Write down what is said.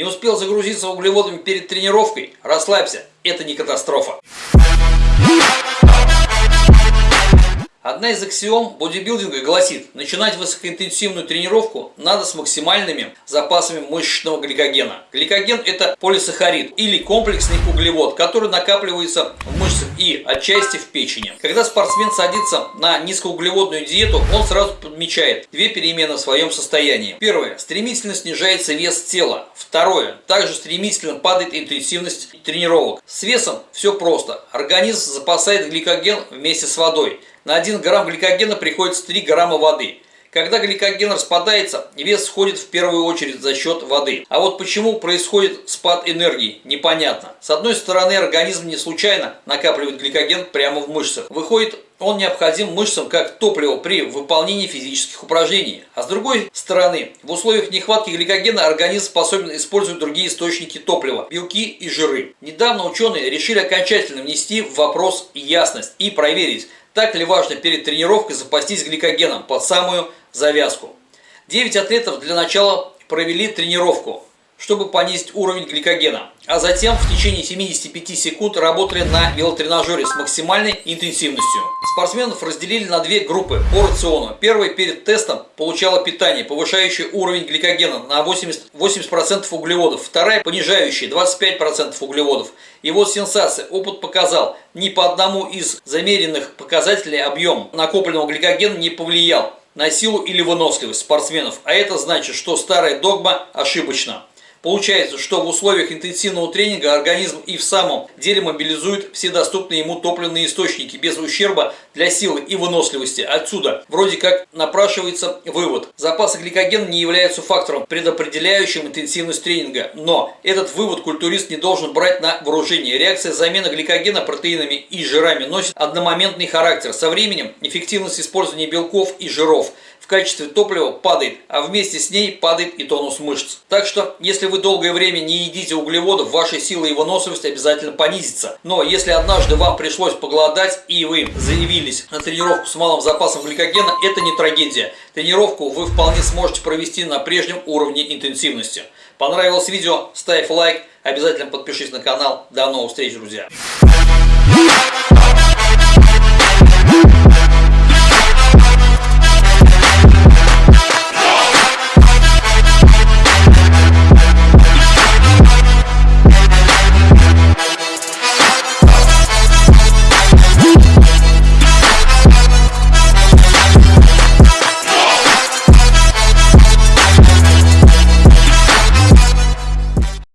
Не успел загрузиться углеводами перед тренировкой? Расслабься, это не катастрофа. Одна из аксиом бодибилдинга гласит, начинать высокоинтенсивную тренировку надо с максимальными запасами мышечного гликогена. Гликоген это полисахарид или комплексный углевод, который накапливается в мышцах и отчасти в печени. Когда спортсмен садится на низкоуглеводную диету, он сразу подмечает две перемены в своем состоянии. Первое. Стремительно снижается вес тела. Второе. Также стремительно падает интенсивность тренировок. С весом все просто. Организм запасает гликоген вместе с водой. На 1 грамм гликогена приходится 3 грамма воды. Когда гликоген распадается, вес сходит в первую очередь за счет воды. А вот почему происходит спад энергии, непонятно. С одной стороны, организм не случайно накапливает гликоген прямо в мышцах. Выходит, он необходим мышцам как топливо при выполнении физических упражнений. А с другой стороны, в условиях нехватки гликогена организм способен использовать другие источники топлива – белки и жиры. Недавно ученые решили окончательно внести в вопрос ясность и проверить, так ли важно перед тренировкой запастись гликогеном под самую завязку? 9 атлетов для начала провели тренировку, чтобы понизить уровень гликогена, а затем в течение 75 секунд работали на велотренажере с максимальной интенсивностью. Спортсменов разделили на две группы по рациону. Первая перед тестом получала питание, повышающее уровень гликогена на 80%, 80% углеводов, вторая понижающая 25% углеводов. И вот сенсация, опыт показал, ни по одному из замеренных показателей объем накопленного гликогена не повлиял на силу или выносливость спортсменов, а это значит, что старая догма ошибочна. Получается, что в условиях интенсивного тренинга организм и в самом деле мобилизует все доступные ему топливные источники без ущерба для силы и выносливости. Отсюда вроде как напрашивается вывод. Запасы гликогена не являются фактором, предопределяющим интенсивность тренинга. Но этот вывод культурист не должен брать на вооружение. Реакция замены гликогена протеинами и жирами носит одномоментный характер. Со временем эффективность использования белков и жиров – качестве топлива падает, а вместе с ней падает и тонус мышц. Так что, если вы долгое время не едите углеводов, ваша сила и выносливость обязательно понизится. Но если однажды вам пришлось поголодать и вы заявились на тренировку с малым запасом гликогена, это не трагедия. Тренировку вы вполне сможете провести на прежнем уровне интенсивности. Понравилось видео? Ставь лайк, обязательно подпишись на канал. До новых встреч, друзья!